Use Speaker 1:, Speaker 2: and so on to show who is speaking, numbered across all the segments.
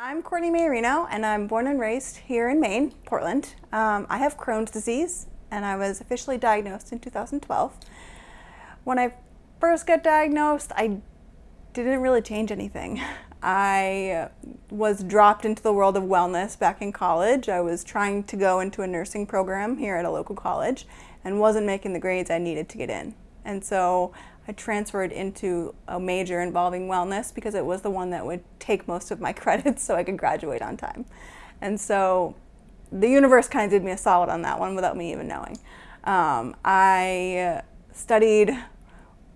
Speaker 1: I'm Courtney Maiorino, and I'm born and raised here in Maine, Portland. Um, I have Crohn's disease, and I was officially diagnosed in 2012. When I first got diagnosed, I didn't really change anything. I was dropped into the world of wellness back in college. I was trying to go into a nursing program here at a local college and wasn't making the grades I needed to get in. And so I transferred into a major involving wellness because it was the one that would take most of my credits so I could graduate on time. And so the universe kind of did me a solid on that one without me even knowing. Um, I studied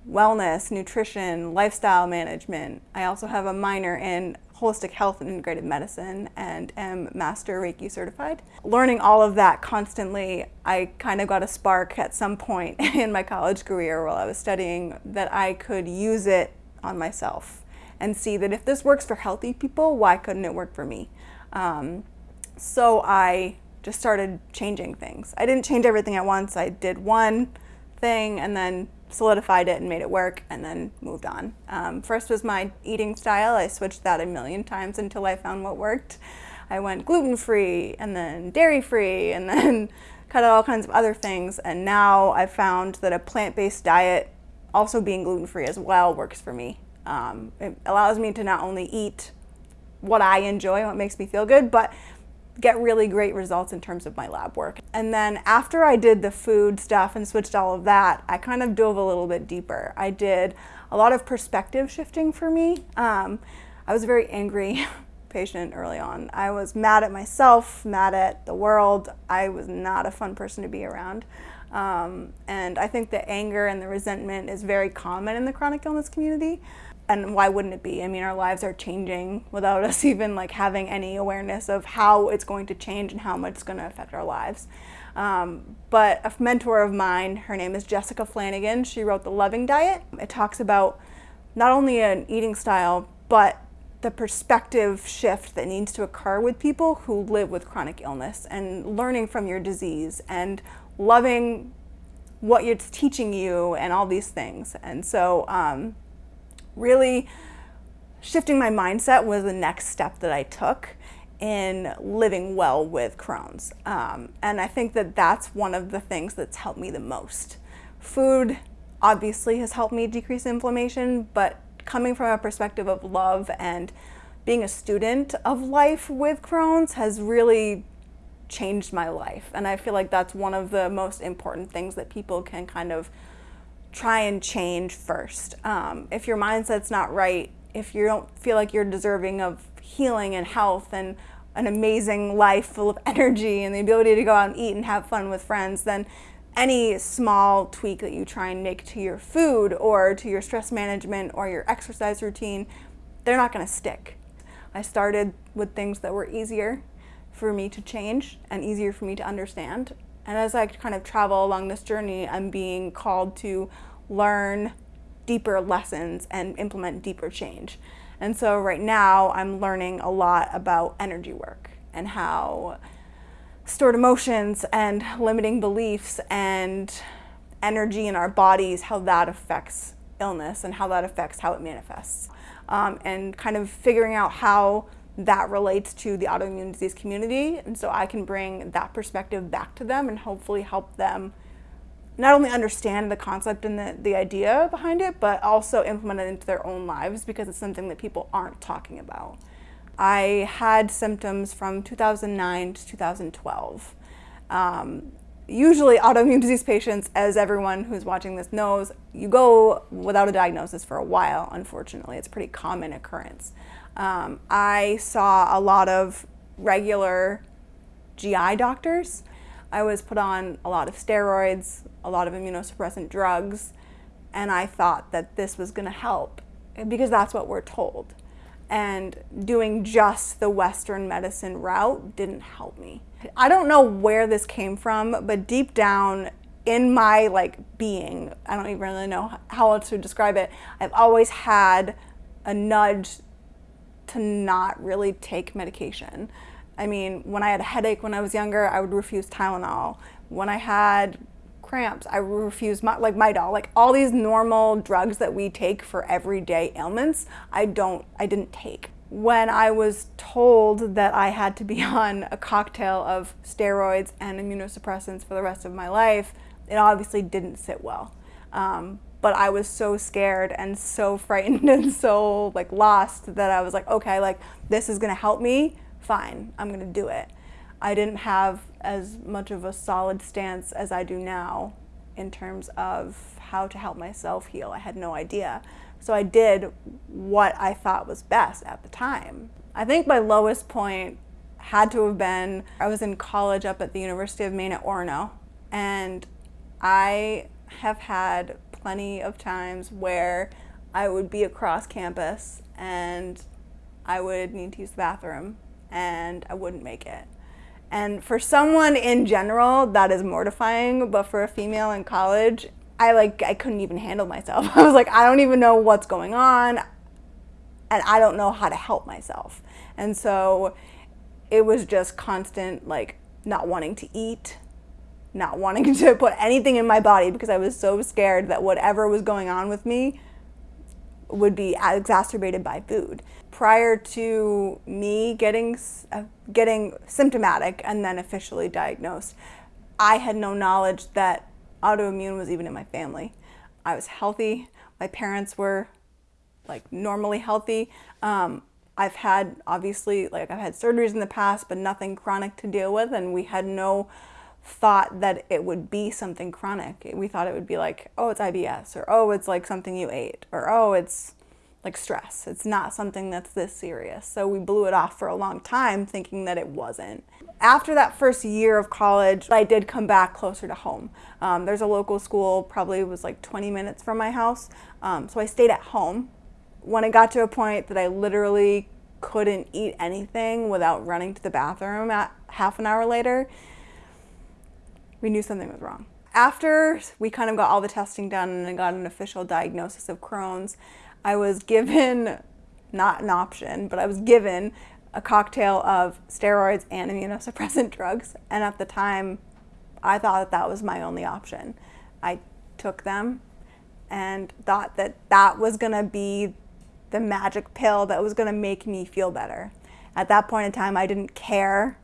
Speaker 1: wellness, nutrition, lifestyle management. I also have a minor in holistic health and integrated medicine and am master Reiki certified. Learning all of that constantly, I kind of got a spark at some point in my college career while I was studying that I could use it on myself and see that if this works for healthy people, why couldn't it work for me? Um, so I just started changing things. I didn't change everything at once. I did one thing and then solidified it and made it work and then moved on. Um, first was my eating style. I switched that a million times until I found what worked. I went gluten-free and then dairy-free and then cut out all kinds of other things. And now I've found that a plant-based diet, also being gluten-free as well, works for me. Um, it allows me to not only eat what I enjoy, what makes me feel good, but get really great results in terms of my lab work. And then after I did the food stuff and switched all of that, I kind of dove a little bit deeper. I did a lot of perspective shifting for me. Um, I was a very angry patient early on. I was mad at myself, mad at the world. I was not a fun person to be around. Um, and I think the anger and the resentment is very common in the chronic illness community and why wouldn't it be? I mean, our lives are changing without us even like having any awareness of how it's going to change and how much it's going to affect our lives. Um, but a mentor of mine, her name is Jessica Flanagan, she wrote The Loving Diet. It talks about not only an eating style, but the perspective shift that needs to occur with people who live with chronic illness and learning from your disease and loving what it's teaching you and all these things. And so um, really shifting my mindset was the next step that I took in living well with Crohn's. Um, and I think that that's one of the things that's helped me the most. Food obviously has helped me decrease inflammation, but coming from a perspective of love and being a student of life with Crohn's has really changed my life. And I feel like that's one of the most important things that people can kind of try and change first. Um, if your mindset's not right, if you don't feel like you're deserving of healing and health and an amazing life full of energy and the ability to go out and eat and have fun with friends, then any small tweak that you try and make to your food or to your stress management or your exercise routine, they're not going to stick. I started with things that were easier for me to change and easier for me to understand. And as I kind of travel along this journey, I'm being called to learn deeper lessons and implement deeper change. And so right now I'm learning a lot about energy work and how stored emotions and limiting beliefs and energy in our bodies, how that affects illness and how that affects how it manifests. Um, and kind of figuring out how that relates to the autoimmune disease community. And so I can bring that perspective back to them and hopefully help them not only understand the concept and the, the idea behind it, but also implement it into their own lives because it's something that people aren't talking about. I had symptoms from 2009 to 2012. Um, usually autoimmune disease patients, as everyone who's watching this knows, you go without a diagnosis for a while, unfortunately. It's a pretty common occurrence. Um, I saw a lot of regular GI doctors. I was put on a lot of steroids, a lot of immunosuppressant drugs, and I thought that this was going to help because that's what we're told. And doing just the Western medicine route didn't help me. I don't know where this came from, but deep down in my like being, I don't even really know how else to describe it, I've always had a nudge to not really take medication. I mean, when I had a headache when I was younger, I would refuse Tylenol. When I had cramps, I refused my, like Midol, like all these normal drugs that we take for everyday ailments, I don't, I didn't take. when I was told that I had to be on a cocktail of steroids and immunosuppressants for the rest of my life, it obviously didn't sit well. Um, but I was so scared and so frightened and so like lost that I was like, okay, like this is gonna help me, fine, I'm gonna do it. I didn't have as much of a solid stance as I do now in terms of how to help myself heal. I had no idea. So I did what I thought was best at the time. I think my lowest point had to have been I was in college up at the University of Maine at Orono, and I have had plenty of times where I would be across campus and I would need to use the bathroom and I wouldn't make it. And for someone in general, that is mortifying, but for a female in college, I like I couldn't even handle myself. I was like, I don't even know what's going on and I don't know how to help myself. And so it was just constant like not wanting to eat, not wanting to put anything in my body because I was so scared that whatever was going on with me would be exacerbated by food. Prior to me getting uh, getting symptomatic and then officially diagnosed, I had no knowledge that autoimmune was even in my family. I was healthy. My parents were like normally healthy. Um, I've had obviously like I've had surgeries in the past, but nothing chronic to deal with, and we had no thought that it would be something chronic. We thought it would be like, oh, it's IBS, or oh, it's like something you ate, or oh, it's like stress. It's not something that's this serious. So we blew it off for a long time thinking that it wasn't. After that first year of college, I did come back closer to home. Um, there's a local school, probably was like 20 minutes from my house. Um, so I stayed at home. When it got to a point that I literally couldn't eat anything without running to the bathroom at half an hour later, we knew something was wrong. After we kind of got all the testing done and got an official diagnosis of Crohn's, I was given, not an option, but I was given a cocktail of steroids and immunosuppressant drugs. And at the time, I thought that that was my only option. I took them and thought that that was going to be the magic pill that was going to make me feel better. At that point in time, I didn't care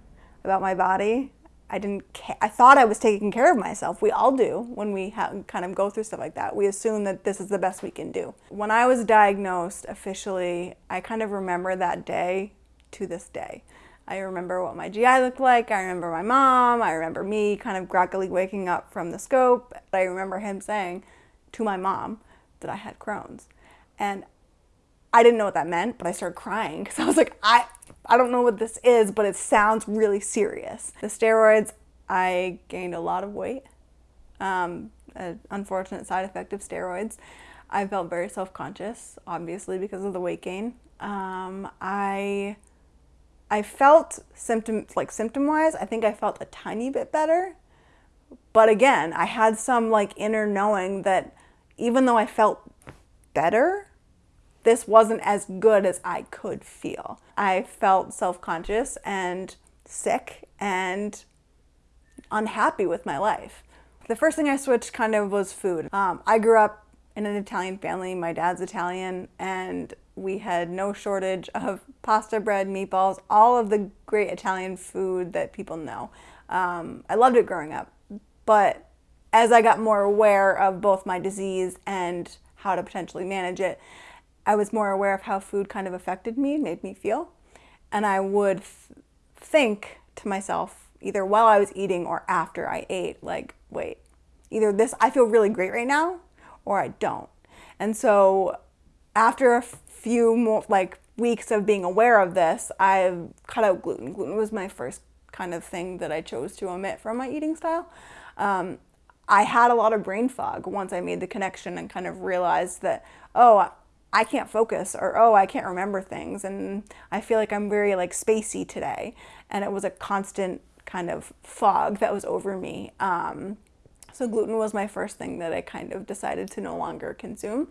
Speaker 1: about my body. I didn't. I thought I was taking care of myself. We all do when we kind of go through stuff like that. We assume that this is the best we can do. When I was diagnosed officially, I kind of remember that day to this day. I remember what my GI looked like. I remember my mom. I remember me kind of groggily waking up from the scope. I remember him saying to my mom that I had Crohn's. And I didn't know what that meant, but I started crying because I was like, I, I don't know what this is, but it sounds really serious. The steroids, I gained a lot of weight. Um, an unfortunate side effect of steroids. I felt very self-conscious, obviously, because of the weight gain. Um, I, I felt symptoms, like symptom-wise, I think I felt a tiny bit better. But again, I had some like inner knowing that even though I felt better, this wasn't as good as I could feel. I felt self-conscious and sick and unhappy with my life. The first thing I switched kind of was food. Um, I grew up in an Italian family. My dad's Italian and we had no shortage of pasta bread, meatballs, all of the great Italian food that people know. Um, I loved it growing up, but as I got more aware of both my disease and how to potentially manage it, I was more aware of how food kind of affected me, made me feel. And I would th think to myself, either while I was eating or after I ate, like, wait, either this, I feel really great right now, or I don't. And so after a few more, like, weeks of being aware of this, I cut out gluten. Gluten was my first kind of thing that I chose to omit from my eating style. Um, I had a lot of brain fog once I made the connection and kind of realized that, oh, I can't focus or oh I can't remember things. And I feel like I'm very like spacey today. And it was a constant kind of fog that was over me. Um, so gluten was my first thing that I kind of decided to no longer consume.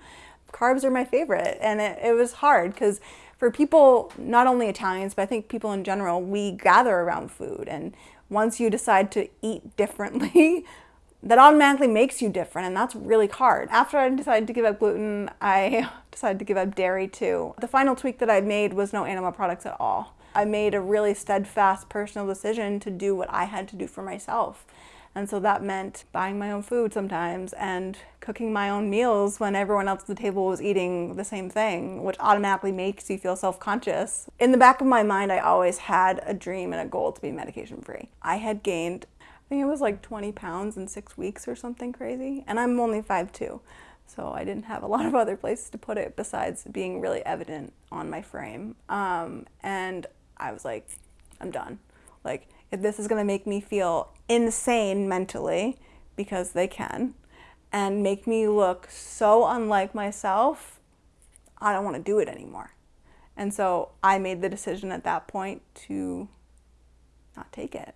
Speaker 1: Carbs are my favorite. And it, it was hard because for people not only Italians but I think people in general we gather around food. And once you decide to eat differently that automatically makes you different and that's really hard. After I decided to give up gluten, I decided to give up dairy too. The final tweak that I made was no animal products at all. I made a really steadfast personal decision to do what I had to do for myself. And so that meant buying my own food sometimes and cooking my own meals when everyone else at the table was eating the same thing, which automatically makes you feel self-conscious. In the back of my mind, I always had a dream and a goal to be medication free. I had gained I think it was like 20 pounds in six weeks or something crazy. And I'm only 5'2", so I didn't have a lot of other places to put it besides being really evident on my frame. Um, and I was like, I'm done. Like, if this is gonna make me feel insane mentally, because they can, and make me look so unlike myself, I don't wanna do it anymore. And so I made the decision at that point to not take it.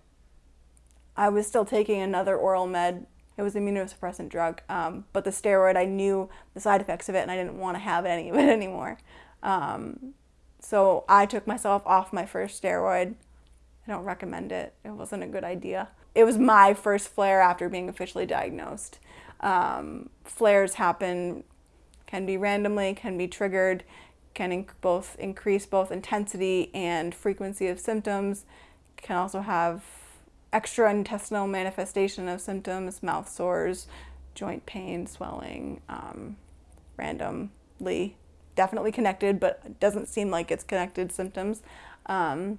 Speaker 1: I was still taking another oral med. It was an immunosuppressant drug, um, but the steroid, I knew the side effects of it and I didn't want to have any of it anymore. Um, so I took myself off my first steroid. I don't recommend it. It wasn't a good idea. It was my first flare after being officially diagnosed. Um, flares happen, can be randomly, can be triggered, can inc both increase both intensity and frequency of symptoms, can also have extraintestinal manifestation of symptoms, mouth sores, joint pain, swelling, um, randomly, definitely connected, but doesn't seem like it's connected symptoms. Um,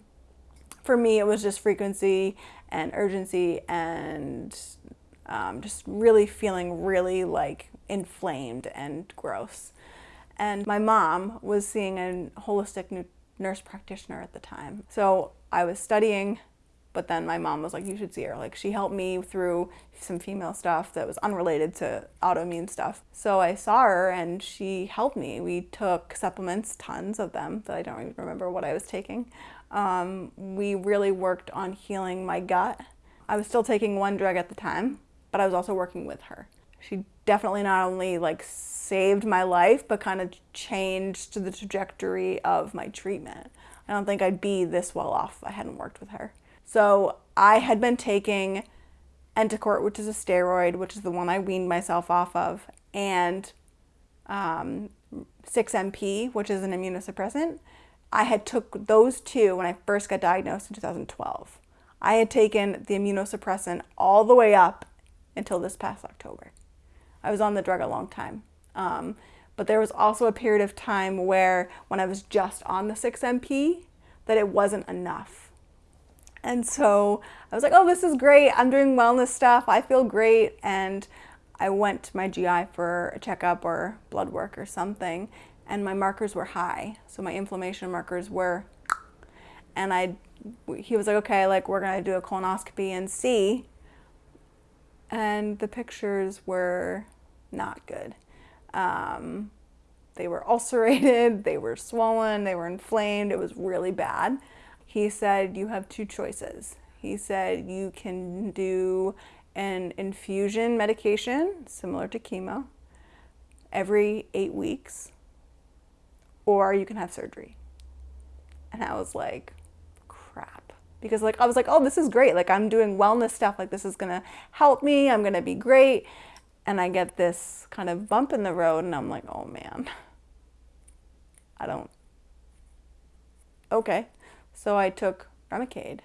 Speaker 1: for me, it was just frequency and urgency and um, just really feeling really like inflamed and gross. And my mom was seeing a holistic nurse practitioner at the time. So I was studying but then my mom was like, you should see her. Like she helped me through some female stuff that was unrelated to autoimmune stuff. So I saw her and she helped me. We took supplements, tons of them that I don't even remember what I was taking. Um, we really worked on healing my gut. I was still taking one drug at the time, but I was also working with her. She definitely not only like saved my life, but kind of changed the trajectory of my treatment. I don't think I'd be this well off if I hadn't worked with her. So I had been taking Entocort, which is a steroid, which is the one I weaned myself off of, and um, 6MP, which is an immunosuppressant. I had took those two when I first got diagnosed in 2012. I had taken the immunosuppressant all the way up until this past October. I was on the drug a long time. Um, but there was also a period of time where when I was just on the 6MP that it wasn't enough. And so I was like, oh, this is great. I'm doing wellness stuff. I feel great. And I went to my GI for a checkup or blood work or something, and my markers were high. So my inflammation markers were, and I, he was like, okay, like we're gonna do a colonoscopy and see. And the pictures were not good. Um, they were ulcerated, they were swollen, they were inflamed. It was really bad he said you have two choices. He said you can do an infusion medication similar to chemo every eight weeks or you can have surgery. And I was like, crap. Because like I was like, oh, this is great. Like I'm doing wellness stuff. Like this is gonna help me. I'm gonna be great. And I get this kind of bump in the road and I'm like, oh man, I don't, okay. So I took Remicade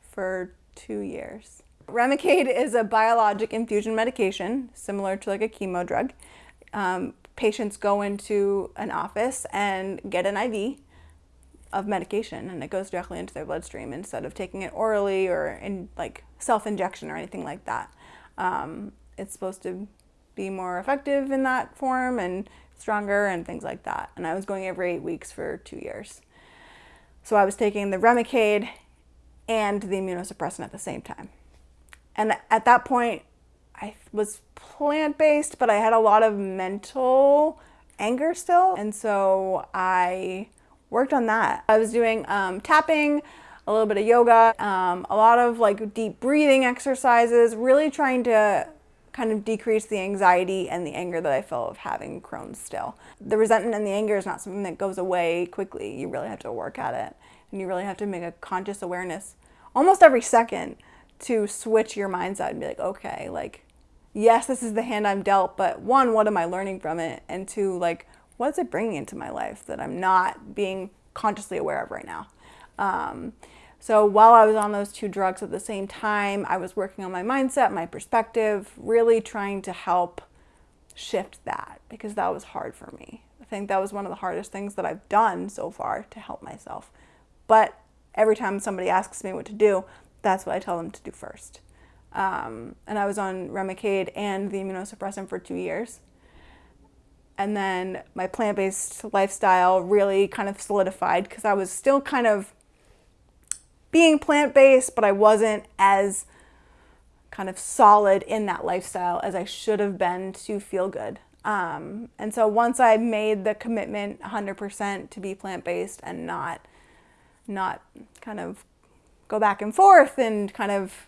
Speaker 1: for two years. Remicade is a biologic infusion medication, similar to like a chemo drug. Um, patients go into an office and get an IV of medication and it goes directly into their bloodstream instead of taking it orally or in like self-injection or anything like that. Um, it's supposed to be more effective in that form and stronger and things like that. And I was going every eight weeks for two years. So I was taking the Remicade and the immunosuppressant at the same time. And at that point, I was plant-based, but I had a lot of mental anger still. And so I worked on that. I was doing um, tapping, a little bit of yoga, um, a lot of like deep breathing exercises, really trying to kind of decrease the anxiety and the anger that I feel of having Crohn's still. The resentment and the anger is not something that goes away quickly. You really have to work at it. And you really have to make a conscious awareness almost every second to switch your mindset and be like, okay, like yes, this is the hand I'm dealt, but one, what am I learning from it? And two, like, what's it bringing into my life that I'm not being consciously aware of right now? Um, so while I was on those two drugs at the same time, I was working on my mindset, my perspective, really trying to help shift that because that was hard for me. I think that was one of the hardest things that I've done so far to help myself. But every time somebody asks me what to do, that's what I tell them to do first. Um, and I was on Remicade and the immunosuppressant for two years. And then my plant based lifestyle really kind of solidified because I was still kind of being plant based, but I wasn't as kind of solid in that lifestyle as I should have been to feel good. Um, and so once I made the commitment 100% to be plant based and not, not kind of go back and forth and kind of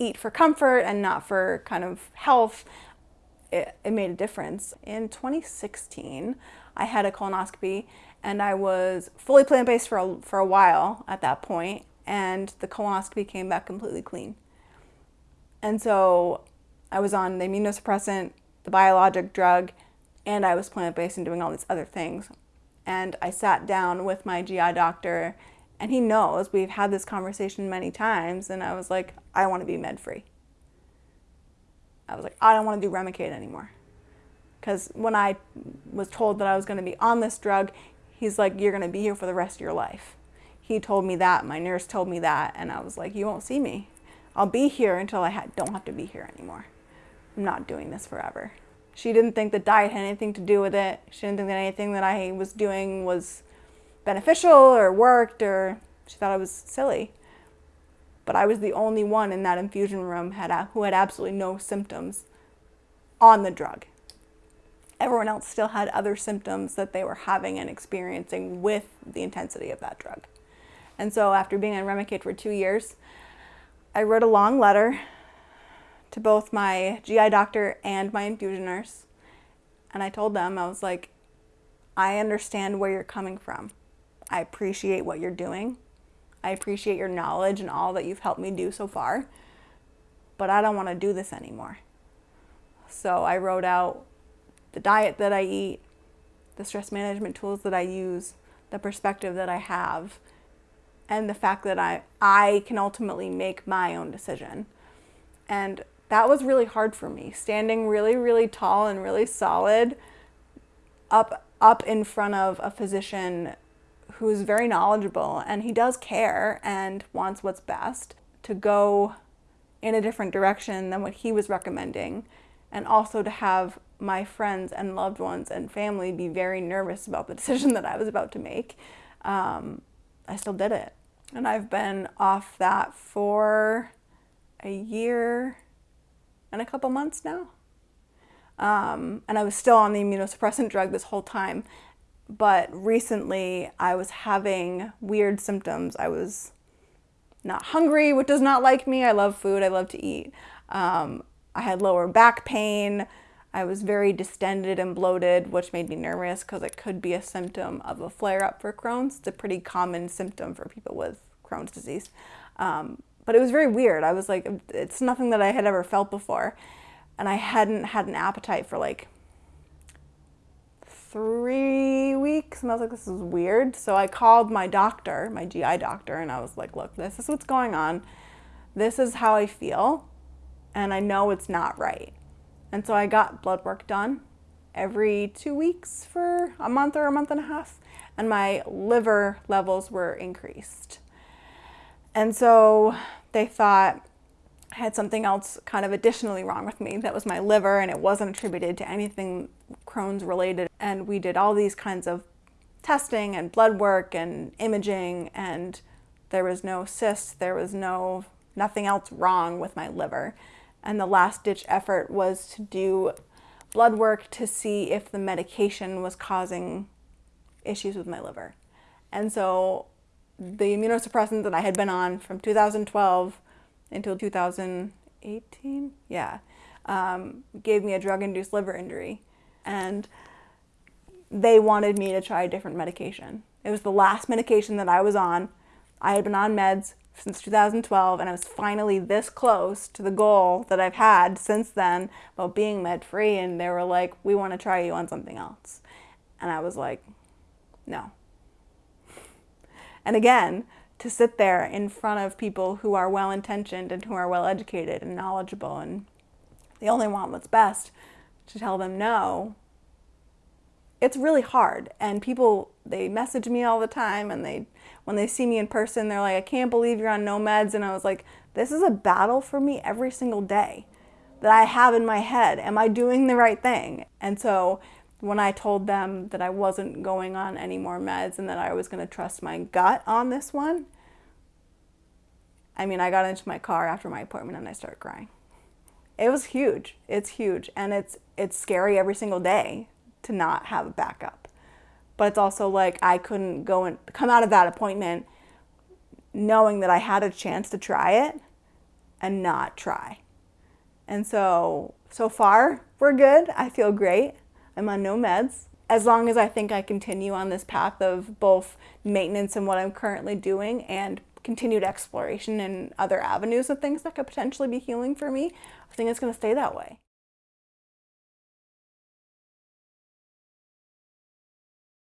Speaker 1: eat for comfort and not for kind of health, it, it made a difference. In 2016, I had a colonoscopy and I was fully plant-based for a, for a while at that point and the colonoscopy came back completely clean. And so I was on the immunosuppressant, the biologic drug, and I was plant-based and doing all these other things. And I sat down with my GI doctor and he knows we've had this conversation many times and I was like, I want to be med free. I was like, I don't want to do Remicade anymore. Because when I was told that I was going to be on this drug, he's like, You're going to be here for the rest of your life. He told me that, my nurse told me that, and I was like, You won't see me. I'll be here until I ha don't have to be here anymore. I'm not doing this forever. She didn't think the diet had anything to do with it. She didn't think that anything that I was doing was beneficial or worked, or she thought I was silly but I was the only one in that infusion room had, who had absolutely no symptoms on the drug. Everyone else still had other symptoms that they were having and experiencing with the intensity of that drug. And so after being on Remicade for two years, I wrote a long letter to both my GI doctor and my infusion nurse. And I told them, I was like, I understand where you're coming from. I appreciate what you're doing. I appreciate your knowledge and all that you've helped me do so far, but I don't want to do this anymore. So I wrote out the diet that I eat, the stress management tools that I use, the perspective that I have, and the fact that I, I can ultimately make my own decision. And that was really hard for me, standing really, really tall and really solid up, up in front of a physician who's very knowledgeable and he does care and wants what's best to go in a different direction than what he was recommending and also to have my friends and loved ones and family be very nervous about the decision that I was about to make, um, I still did it. And I've been off that for a year and a couple months now. Um, and I was still on the immunosuppressant drug this whole time but recently I was having weird symptoms. I was not hungry, which does not like me. I love food, I love to eat. Um, I had lower back pain. I was very distended and bloated, which made me nervous because it could be a symptom of a flare up for Crohn's. It's a pretty common symptom for people with Crohn's disease. Um, but it was very weird. I was like, it's nothing that I had ever felt before. And I hadn't had an appetite for like three weeks and I was like, this is weird. So I called my doctor, my GI doctor, and I was like, look, this is what's going on. This is how I feel. And I know it's not right. And so I got blood work done every two weeks for a month or a month and a half. And my liver levels were increased. And so they thought, I had something else kind of additionally wrong with me. That was my liver, and it wasn't attributed to anything Crohn's related. And we did all these kinds of testing and blood work and imaging, and there was no cyst, there was no nothing else wrong with my liver. And the last ditch effort was to do blood work to see if the medication was causing issues with my liver. And so the immunosuppressant that I had been on from 2012 until 2018, yeah, um, gave me a drug-induced liver injury. And they wanted me to try a different medication. It was the last medication that I was on. I had been on meds since 2012 and I was finally this close to the goal that I've had since then about being med free and they were like we want to try you on something else. And I was like no. And again to sit there in front of people who are well intentioned and who are well educated and knowledgeable and they only want what's best to tell them no it's really hard. And people they message me all the time and they when they see me in person they're like i can't believe you're on no meds and i was like this is a battle for me every single day that i have in my head. Am i doing the right thing? And so when i told them that i wasn't going on any more meds and that i was going to trust my gut on this one i mean i got into my car after my appointment and i started crying. It was huge. It's huge. And it's it's scary every single day to not have a backup. But it's also like I couldn't go and come out of that appointment knowing that I had a chance to try it and not try. And so, so far, we're good. I feel great. I'm on no meds. As long as I think I continue on this path of both maintenance and what I'm currently doing and continued exploration and other avenues of things that could potentially be healing for me, I think it's going to stay that way.